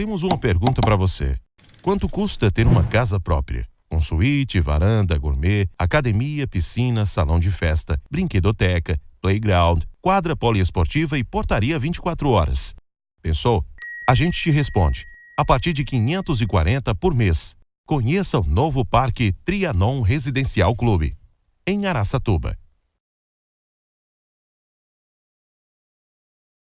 temos uma pergunta para você. Quanto custa ter uma casa própria? Com suíte, varanda, gourmet, academia, piscina, salão de festa, brinquedoteca, playground, quadra poliesportiva e portaria 24 horas. Pensou? A gente te responde. A partir de 540 por mês. Conheça o novo Parque Trianon Residencial Clube, em Araçatuba.